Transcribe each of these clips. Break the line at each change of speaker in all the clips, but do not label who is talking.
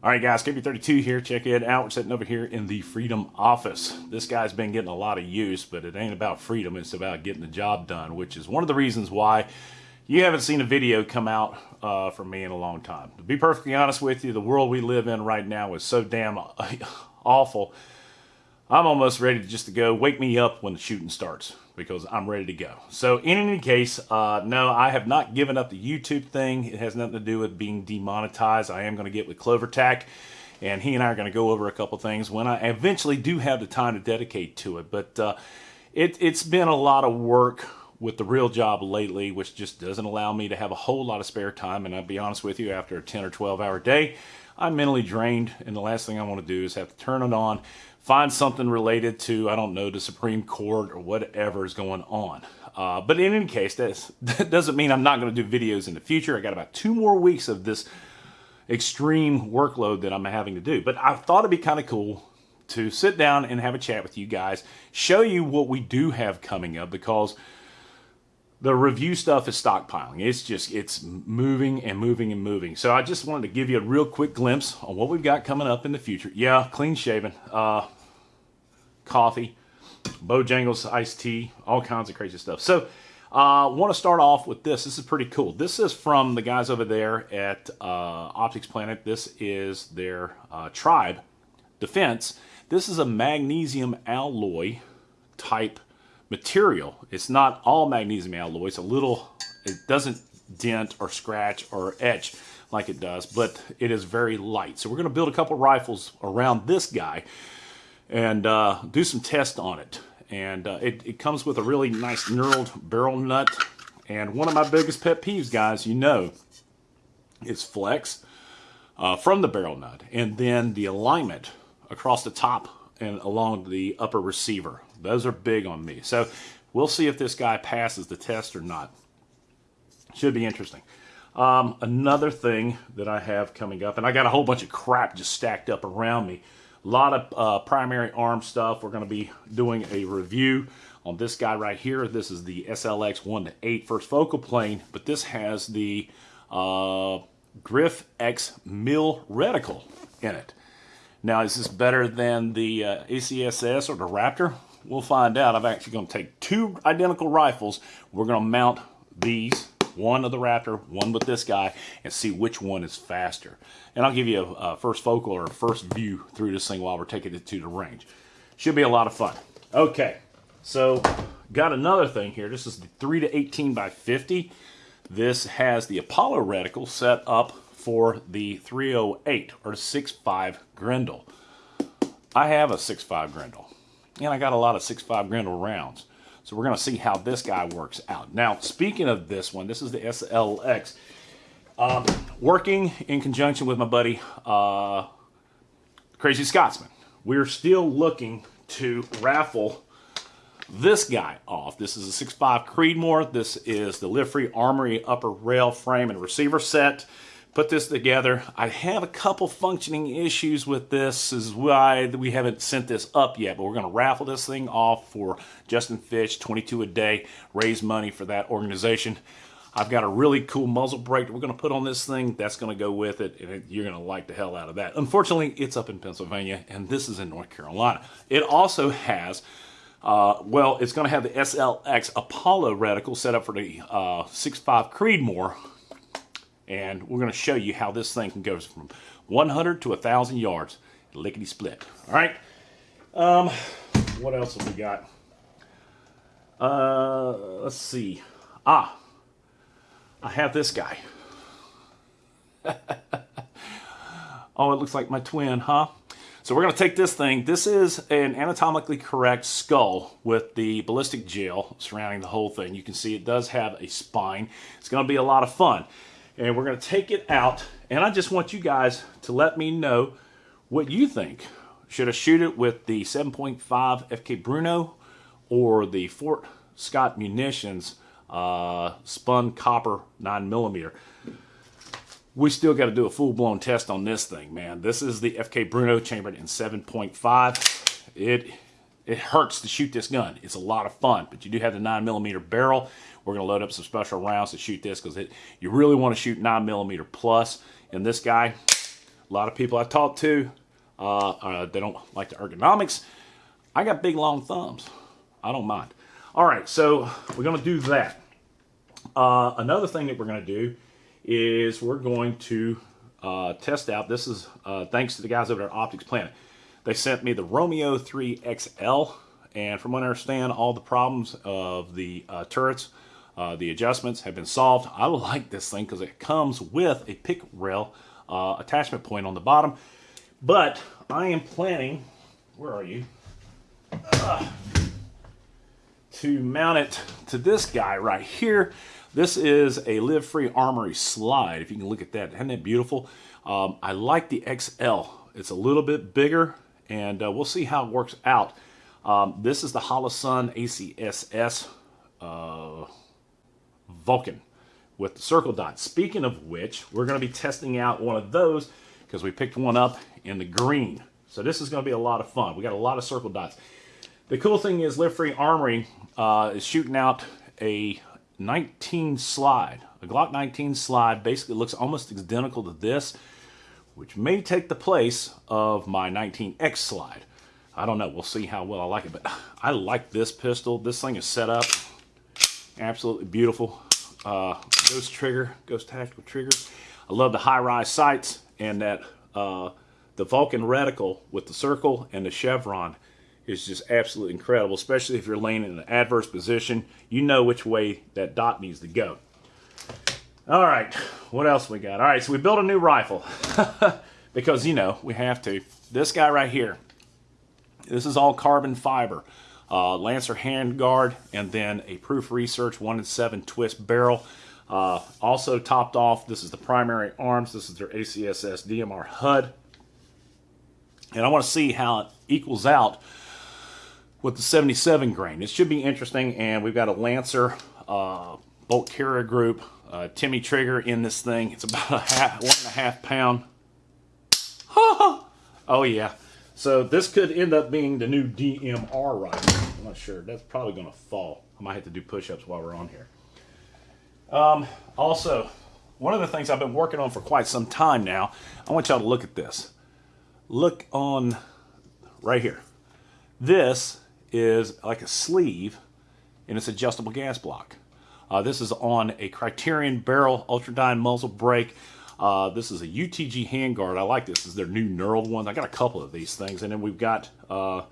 All right, guys, KB32 here. Check it out. We're sitting over here in the Freedom office. This guy's been getting a lot of use, but it ain't about freedom. It's about getting the job done, which is one of the reasons why you haven't seen a video come out uh, from me in a long time. To be perfectly honest with you, the world we live in right now is so damn awful. I'm almost ready to just to go. Wake me up when the shooting starts because I'm ready to go. So in any case, uh, no, I have not given up the YouTube thing. It has nothing to do with being demonetized. I am going to get with CloverTac, and he and I are going to go over a couple things when I eventually do have the time to dedicate to it. But uh, it, it's been a lot of work with the real job lately, which just doesn't allow me to have a whole lot of spare time. And I'll be honest with you, after a 10 or 12 hour day, I'm mentally drained. And the last thing I want to do is have to turn it on, find something related to, I don't know, the Supreme Court or whatever is going on. Uh, but in any case, that doesn't mean I'm not going to do videos in the future. I got about two more weeks of this extreme workload that I'm having to do. But I thought it'd be kind of cool to sit down and have a chat with you guys, show you what we do have coming up because the review stuff is stockpiling. It's just, it's moving and moving and moving. So I just wanted to give you a real quick glimpse on what we've got coming up in the future. Yeah, clean shaven, uh, coffee, Bojangles iced tea, all kinds of crazy stuff. So I uh, want to start off with this. This is pretty cool. This is from the guys over there at uh, Optics Planet. This is their uh, Tribe Defense. This is a magnesium alloy type material. It's not all magnesium alloy. It's a little, it doesn't dent or scratch or etch like it does, but it is very light. So we're going to build a couple rifles around this guy and uh, do some tests on it. And uh, it, it comes with a really nice knurled barrel nut. And one of my biggest pet peeves, guys, you know, is flex uh, from the barrel nut. And then the alignment across the top and along the upper receiver. Those are big on me. So we'll see if this guy passes the test or not. Should be interesting. Um, another thing that I have coming up, and I got a whole bunch of crap just stacked up around me. A lot of uh, primary arm stuff. We're going to be doing a review on this guy right here. This is the SLX 1 to 8 first focal plane, but this has the uh, Grif X Mill reticle in it. Now, is this better than the uh, ACSS or the Raptor? We'll find out. I'm actually going to take two identical rifles. We're going to mount these, one of the Raptor, one with this guy, and see which one is faster. And I'll give you a, a first focal or a first view through this thing while we're taking it to the range. Should be a lot of fun. Okay, so got another thing here. This is the 3 to 18 by 50. This has the Apollo reticle set up for the 308 or 6.5 Grendel. I have a 6.5 Grendel, and I got a lot of 6.5 Grendel rounds. So we're going to see how this guy works out. Now, speaking of this one, this is the SLX. Um, working in conjunction with my buddy, uh, Crazy Scotsman. We're still looking to raffle this guy off. This is a 6.5 Creedmoor. This is the Live Free Armory upper rail frame and receiver set put this together. I have a couple functioning issues with this is why we haven't sent this up yet, but we're going to raffle this thing off for Justin Fish, 22 a day, raise money for that organization. I've got a really cool muzzle brake that we're going to put on this thing. That's going to go with it, and you're going to like the hell out of that. Unfortunately, it's up in Pennsylvania, and this is in North Carolina. It also has, uh, well, it's going to have the SLX Apollo reticle set up for the uh, 6.5 Creedmoor and we're going to show you how this thing can go from 100 to 1,000 yards, lickety split. All right. Um, what else have we got? Uh, let's see. Ah, I have this guy. oh, it looks like my twin, huh? So we're going to take this thing. This is an anatomically correct skull with the ballistic gel surrounding the whole thing. You can see it does have a spine. It's going to be a lot of fun and we're going to take it out and I just want you guys to let me know what you think. Should I shoot it with the 7.5 FK Bruno or the Fort Scott Munitions uh, spun copper 9 millimeter? We still got to do a full-blown test on this thing, man. This is the FK Bruno chambered in 7.5. It it hurts to shoot this gun. It's a lot of fun, but you do have the 9 millimeter barrel. We're going to load up some special rounds to shoot this because you really want to shoot 9 millimeter plus. And this guy, A lot of people I've talked to, uh, uh, they don't like the ergonomics. I got big long thumbs. I don't mind. All right, so we're going to do that. Uh, another thing that we're going to do is we're going to uh, test out. This is uh, thanks to the guys over at Optics Planet. They sent me the Romeo 3 XL, and from what I understand, all the problems of the uh, turrets, uh, the adjustments have been solved. I like this thing because it comes with a pick rail uh, attachment point on the bottom. But I am planning, where are you? to mount it to this guy right here. This is a Live Free Armory slide. If you can look at that, isn't that beautiful? Um, I like the XL. It's a little bit bigger, and uh, we'll see how it works out. Um, this is the Holosun ACSS uh, Vulcan with the circle dot. Speaking of which, we're going to be testing out one of those because we picked one up in the green. So this is going to be a lot of fun. We got a lot of circle dots. The cool thing is Live Free Armory uh, is shooting out a 19 slide. A Glock 19 slide basically looks almost identical to this, which may take the place of my 19X slide. I don't know. We'll see how well I like it, but I like this pistol. This thing is set up absolutely beautiful. Uh, ghost trigger, ghost tactical trigger. I love the high-rise sights and that uh, the Vulcan reticle with the circle and the chevron is just absolutely incredible, especially if you're laying in an adverse position. You know which way that dot needs to go. All right, what else we got? All right, so we built a new rifle because, you know, we have to. This guy right here, this is all carbon fiber. Uh, Lancer handguard, and then a Proof Research 1 in 7 twist barrel. Uh, also topped off, this is the primary arms. This is their ACSS DMR HUD. And I want to see how it equals out with the 77 grain. It should be interesting, and we've got a Lancer uh, bolt carrier group, uh, Timney trigger in this thing. It's about a half, one and a half pound. oh yeah. So this could end up being the new DMR rifle. I'm not sure. That's probably going to fall. I might have to do push-ups while we're on here. Um, also, one of the things I've been working on for quite some time now, I want y'all to look at this. Look on right here. This is like a sleeve and it's adjustable gas block. Uh, this is on a Criterion barrel Ultradyne muzzle brake. Uh, this is a UTG handguard. I like this. This is their new knurled ones. I got a couple of these things. And then we've got uh,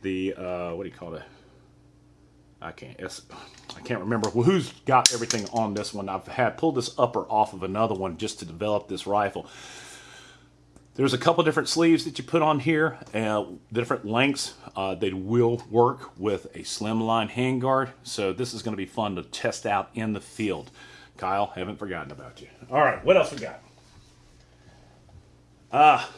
the, uh, what do you call it? I can't, I can't remember who's got everything on this one. I've had pulled this upper off of another one just to develop this rifle. There's a couple different sleeves that you put on here, uh, different lengths. Uh, they will work with a slimline handguard, so this is going to be fun to test out in the field. Kyle, haven't forgotten about you. All right, what else we got? Ah,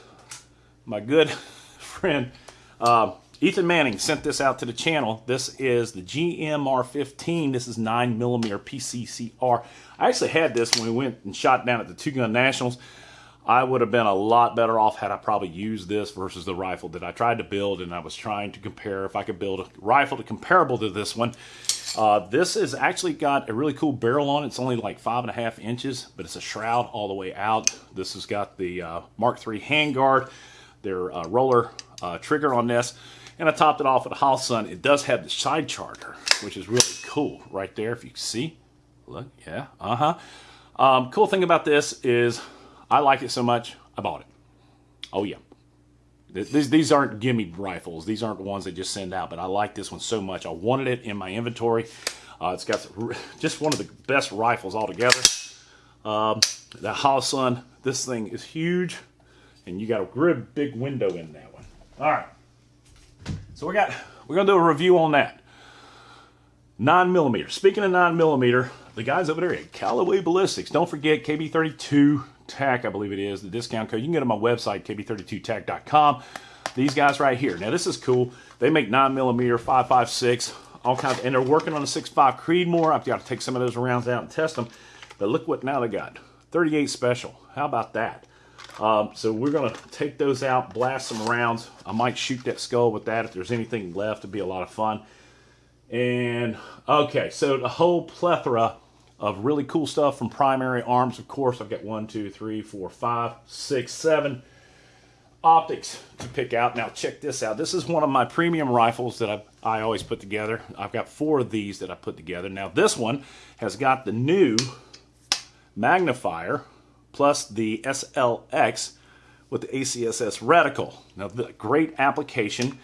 my good friend uh, Ethan Manning sent this out to the channel. This is the GMR15. This is 9mm PCCR. I actually had this when we went and shot down at the Two Gun Nationals. I would have been a lot better off had I probably used this versus the rifle that I tried to build and I was trying to compare if I could build a rifle to comparable to this one. Uh, this has actually got a really cool barrel on it. It's only like five and a half inches, but it's a shroud all the way out. This has got the uh, Mark III handguard, their uh, roller uh, trigger on this, and I topped it off with a Holosun. It does have the side charger, which is really cool right there if you can see. Look, yeah, uh-huh. Um, cool thing about this is I like it so much, I bought it. Oh, yeah. These, these aren't gimme rifles. These aren't the ones they just send out, but I like this one so much. I wanted it in my inventory. Uh, it's got just one of the best rifles altogether. Um, the Holosun, this thing is huge, and you got a really big window in that one. All right. So we got, we're gonna do a review on that. Nine millimeter. Speaking of nine millimeter, the guys over there at Callaway Ballistics, don't forget KB32 TAC, I believe it is, the discount code. You can get on my website, kb32tech.com. These guys right here. Now, this is cool. They make 9mm, 5.56, all kinds, and they're working on a 6.5 Creedmoor. I've got to take some of those rounds out and test them. But look what now they got. 38 special. How about that? Um, so we're going to take those out, blast some rounds. I might shoot that skull with that if there's anything left. It'd be a lot of fun. And, okay, so the whole plethora of really cool stuff from Primary Arms. Of course, I've got one, two, three, four, five, six, seven optics to pick out. Now check this out. This is one of my premium rifles that I, I always put together. I've got four of these that I put together. Now this one has got the new magnifier plus the SLX with the ACSS reticle. Now the great application.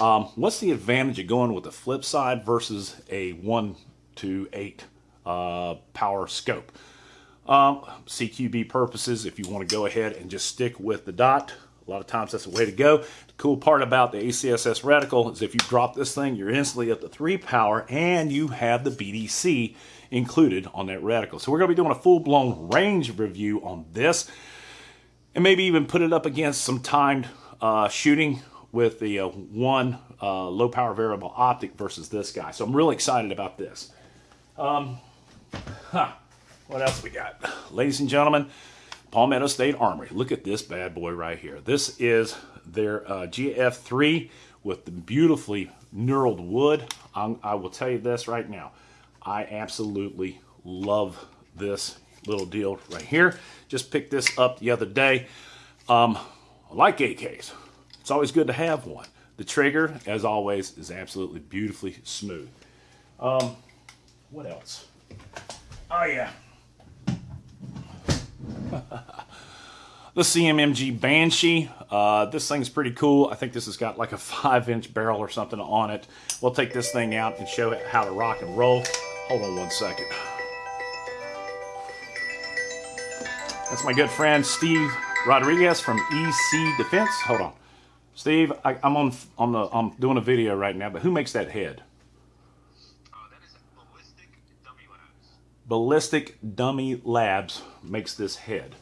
Um, what's the advantage of going with the flip side versus a 1 to 8 uh, power scope? Um, CQB purposes, if you want to go ahead and just stick with the dot, a lot of times that's the way to go. The cool part about the ACSS reticle is if you drop this thing, you're instantly up to 3 power and you have the BDC included on that reticle. So we're going to be doing a full-blown range review on this and maybe even put it up against some timed uh, shooting with the uh, one uh, low power variable optic versus this guy. So I'm really excited about this. Um, huh, what else we got? Ladies and gentlemen, Palmetto State Armory. Look at this bad boy right here. This is their uh, GF3 with the beautifully knurled wood. I'm, I will tell you this right now. I absolutely love this little deal right here. Just picked this up the other day. Um, I like AKs. It's always good to have one. The trigger, as always, is absolutely beautifully smooth. Um, what else? Oh, yeah. the CMMG Banshee. Uh, this thing's pretty cool. I think this has got like a five inch barrel or something on it. We'll take this thing out and show it how to rock and roll. Hold on one second. That's my good friend Steve Rodriguez from EC Defense. Hold on. Steve, I, am on on the I'm doing a video right now, but who makes that head? Ballistic Dummy Labs makes this head.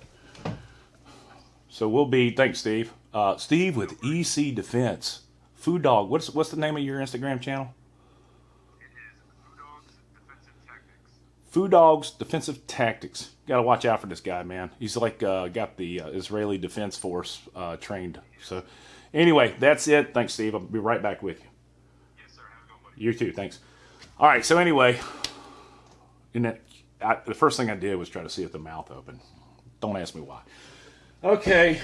So we'll be, thanks Steve. Uh, Steve with EC Defense. Food Dog, what's what's the name of your Instagram channel? It is Food Dogs Defensive Tactics. Got to watch out for this guy, man. He's like uh, got the uh, Israeli Defense Force uh, trained. So, anyway, that's it. Thanks, Steve. I'll be right back with you.
Yes, sir. Have a good one.
You too. Thanks. All right. So anyway, in that I, the first thing I did was try to see if the mouth open. Don't ask me why. Okay.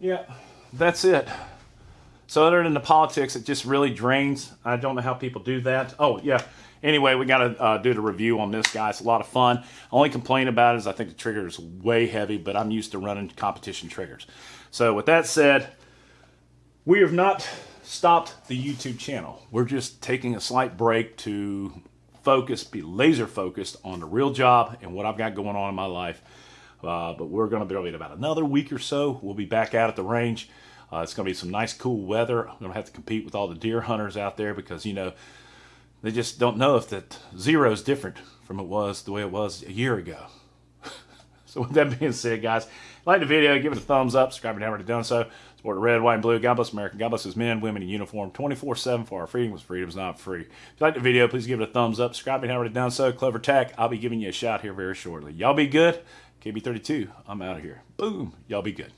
Yeah, that's it. So other than the politics, it just really drains. I don't know how people do that. Oh, yeah. Anyway, we got to uh, do the review on this guy. It's a lot of fun. Only complaint about it is I think the trigger is way heavy, but I'm used to running competition triggers. So with that said, we have not stopped the YouTube channel. We're just taking a slight break to focus, be laser focused on the real job and what I've got going on in my life. Uh, but we're going to be in about another week or so. We'll be back out at the range. Uh, it's going to be some nice, cool weather. I'm going to have to compete with all the deer hunters out there because, you know, they just don't know if that zero is different from it was the way it was a year ago. So with that being said, guys, like the video, give it a thumbs up, subscribe if you haven't already done so. Support the red, white, and blue. God bless America. God bless his men, women in uniform 24-7 for our freedom because freedom is not free. If you like the video, please give it a thumbs up. Subscribe if you haven't already done so. Clever Tack, I'll be giving you a shout here very shortly. Y'all be good. KB32, I'm out of here. Boom. Y'all be good.